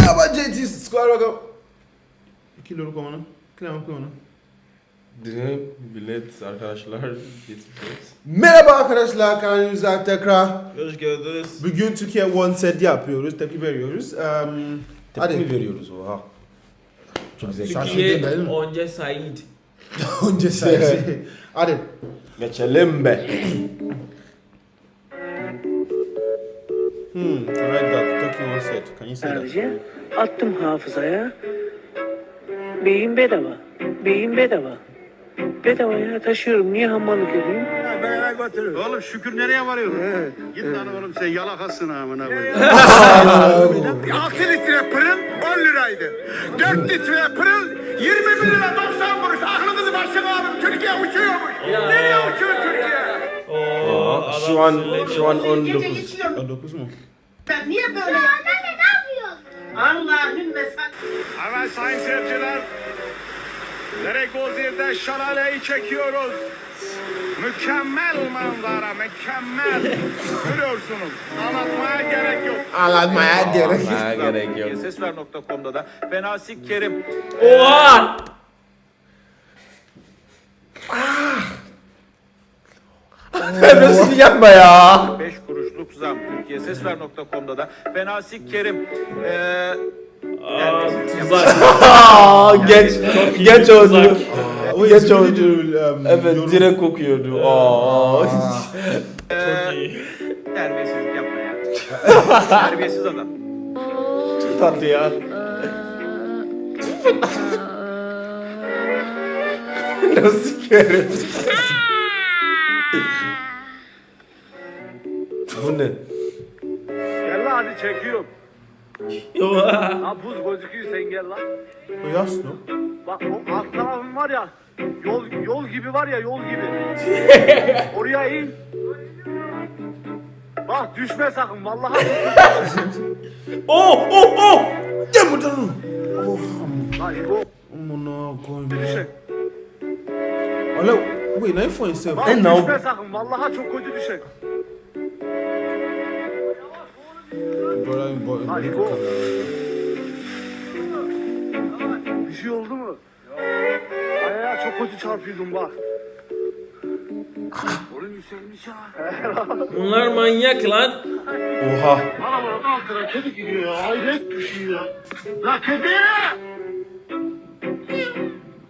Merhaba JT Square bakalım. Kilo konu. Kilo konu. Dine bilet arkadaşlar. Merhaba arkadaşlar kanalımıza tekrar. Hoş geldiniz. Bugün Türkiye One Set yapıyoruz, tepki veriyoruz. Um, Tepki mi hadi. veriyoruz oha? Çok güzel. Türkiye-? Onca Said. Önce sayısı. Hadi. Geçelim be. Hmm, write that. Tokyo One Set. Can you say that? Sadece attım hafızaya. Beyin bedava. Beyin bedava. Bedava ya taşıyorum. Niye hamallık edeyim? Oğlum şükür nereye varıyorsun? Git lan oğlum sen yalakasın amına koyayım. 6 litre pırıl 10 liraydı. 4 litre pırıl 21 lira 90 kuruş. Aklınızı başına alın. Türkiye uçuyormuş. Nereye uçuyor Türkiye? Oo, şu an şu an Gece 19. geçiyorum. O 9 mu? Ben niye böyle yaptın? Anne ne yapıyorsun? Allah'ın sen. Evet sayın seyirciler. Deregozir'de şalaleyi çekiyoruz. Mükemmel manzara, mükemmel. Görüyorsunuz. Anlatmaya gerek yok. Anlatmaya gerek. Ha gerek yok. Sesver.com'da da Fenasik Kerim Oha! Nasıl yapma ya? 5 kuruşluk zam. Türkiye Sesver.com'da da Fenasik Kerim eee Aa, tuzak. Aa, geç geç oldu. Tuzak. O Geç um, Evet yorum. direkt kokuyordu. Aa. Çok iyi. terbiyesizlik yapma ya. Terbiyesiz adam. Tatlı ya. Nasıl kerim? Bu ne? Gel lan hadi çekiyorum. Oha. Ha buz gözüküyor sen gel lan. Yaş mı? Bak o alt tarafın var ya. Yol yol gibi var ya yol gibi. Oraya in. Bak düşme sakın vallahi. Oh oh oh! Ya buradan. Oh, Lan bu amına koyayım. düşe. Alo, wait, now you find yourself. Bak E, ne düşme sakın vallahi çok kötü düşe. Brother, boy, Hadi go. Bir şey oldu mu? Ayağa çok kötü çarpıyordum bak. Oğlum yükselmiş ha. Bunlar manyak lan. Oha. Arabanın altına kedi gidiyor ya. Hayret bir şey ya. La kedi!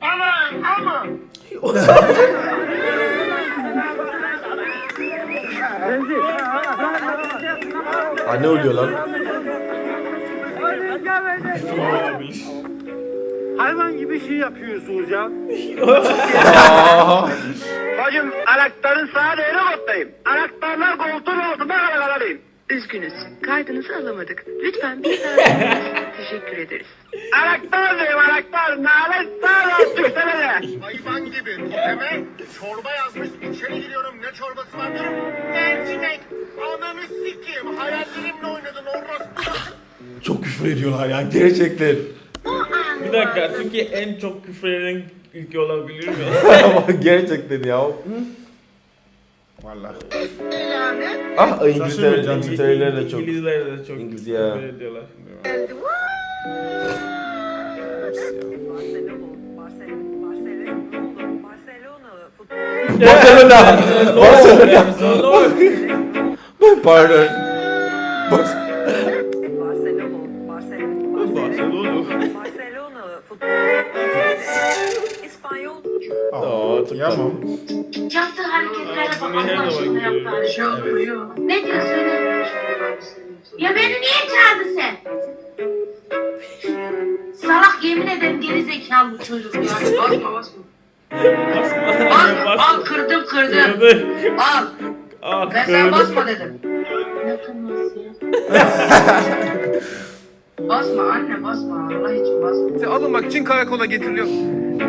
Ama ama. Aa, ne oluyor lan? Hayvan gibi şey yapıyorsunuz ya. Bacım anahtarın sağ değeri kottayım. Anahtarlar koltuğun altında kalabalayım. Üzgünüz. Kaydınızı alamadık. Lütfen bir daha. Teşekkür ederiz. Anahtar diyeyim anahtar. Nalet sağ olsun sana de. Hayvan gibi toteme çorba yazmış. İçeri giriyorum ne çorbası var diyorum. Mercimek. Ananı sikeyim. Hayallerimle oynadın orospu. Çok küfür ediyorlar ya gerçekten. Bir dakika Türkiye en çok küfür eden ülke olabilir mi? gerçekten ya. Vallahi. Ah İngilizler. İngilizler de çok. İngilizler de çok İngiliz ya. küfür ediyorlar. Barcelona. Barcelona. Barcelona. Pardon. Bak. İspanyol Aa. Yaptığı hareketlere bak. Bunu her Allah zaman aşkına yaptığı görüyorum. hareketler. Ne diyor söyle. Ya beni niye çağırdın sen? Salak yemin ederim geri zekalı bu çocuk ya. Basma basma. Bak al kırdım kırdım. Kırdı. Al. Ah Ben sana kırdı. basma dedim. Ya? basma anne basma Allah için basma. Alınmak için karakola getiriliyor.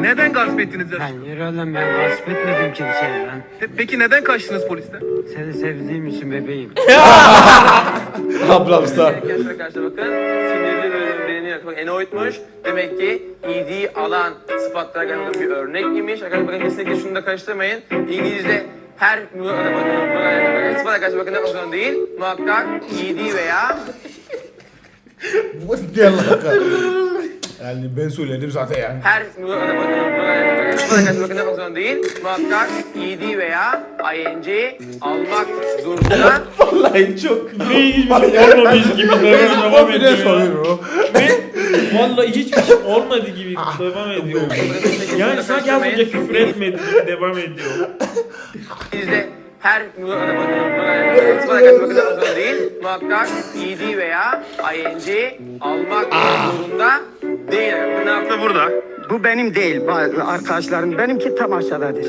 Neden gasp ettiniz? Ben yürü oğlum ben gasp etmedim kimseye lan. Peki neden kaçtınız polisten? Seni sevdiğim için bebeğim. Ablam star. Arkadaşlar arkadaşlar bakın sinirli bölüm beğeniyor. Bak enoitmuş. Demek ki iyiliği alan sıfatlara karşı bir örnek imiş. Arkadaşlar bakın kesinlikle şunu da karıştırmayın. İngilizce her sıfat bakın ne olsun değil. Muhakkak iyiliği veya Bu ne alaka? Yani ben söyledim zaten yani. her sıfata karşı bakın yapmak zorunda değil. Muhakkak ed veya ing almak zorunda. Vallahi çok. Şey olmamış gibi devam ediyor. vallahi hiçbir şey olmadı gibi devam ediyor. Yani sanki az önce küfür etmedi gibi devam ediyor. Her zorunda değil. Muhakkak ed veya ing almak zorunda değil. Ne yaptı burada? Bu benim değil bazı arkadaşlarım. Benimki tam aşağıdadır.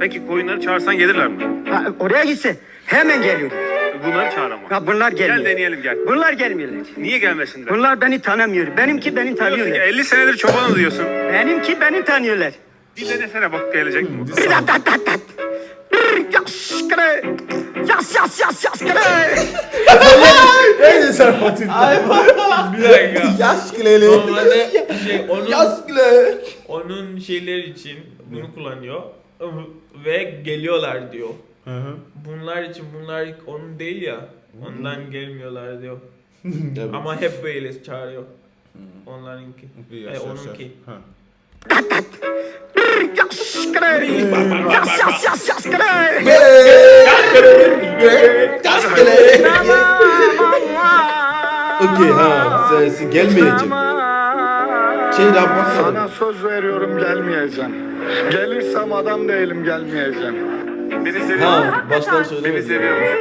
Peki koyunları çağırsan gelirler mi? Ha, oraya gitse hemen geliyor. Bunları çağır ama. Ha, bunlar gelmiyor. Gel deneyelim gel. Bunlar gelmiyorlar. Niye gelmesinler? Bunlar beni tanımıyor. Benimki beni Diyorsun ki tanıyorlar. 50 senedir çobanım diyorsun. Benimki beni tanıyorlar. Bir denesene bak gelecek mi? Bir dat dat dat dat. Bir yas. Yas yas yas kere. En sen Fatih. Bir dakika. Yaş kileli. Normalde şey onun Yaş kileli. onun şeyler için bunu kullanıyor ve geliyorlar diyor. Bunlar için bunlar onun değil ya. Ondan gelmiyorlar diyor. Ama hep böyle çağırıyor. Onlarınki. E, onunki. Bir Okey ha. Sensin gelmeyecek. Şey daha Sana söz veriyorum gelmeyeceğim. Gelirsem adam değilim gelmeyeceğim. Beni seviyor Ha baştan Beni söylemedim. seviyor musun?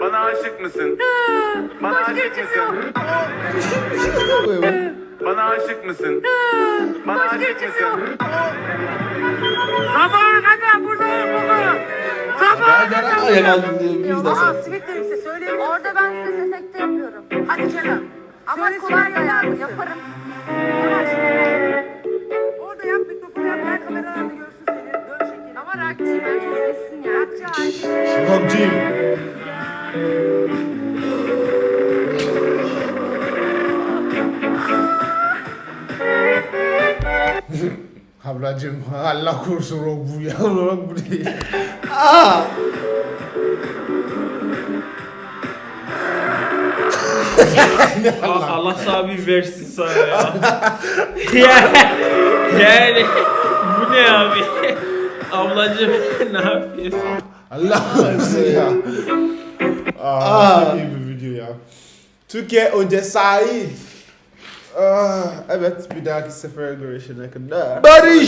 Bana aşık mısın? Bana aşık mısın? Bana aşık mısın? Bana aşık mısın? Ayak aldım diye biz de sen. Simitlerimizi söyleyeyim. Orada ben size efekte yapıyorum. Hadi canım. Ama kolay ayarlı yaparım. Orada yap mikrofonu yap. Her kameralarda görsün seni. Dön şekeri. Ama rakçıyım. Herkes bilsin ya. Rakçı hali. Rockcıyım. Ablacım Allah korusun rock bu ya. Rock bu değil. A- Allah sana bir versin sana ya. yani, yani bu ne abi? Ablacım ne yapıyorsun? Allah korusun ya. Aa, çok iyi bir video ya. Türkiye önce Said. Ah, evet bir dahaki sefere görüşene kadar. Barış.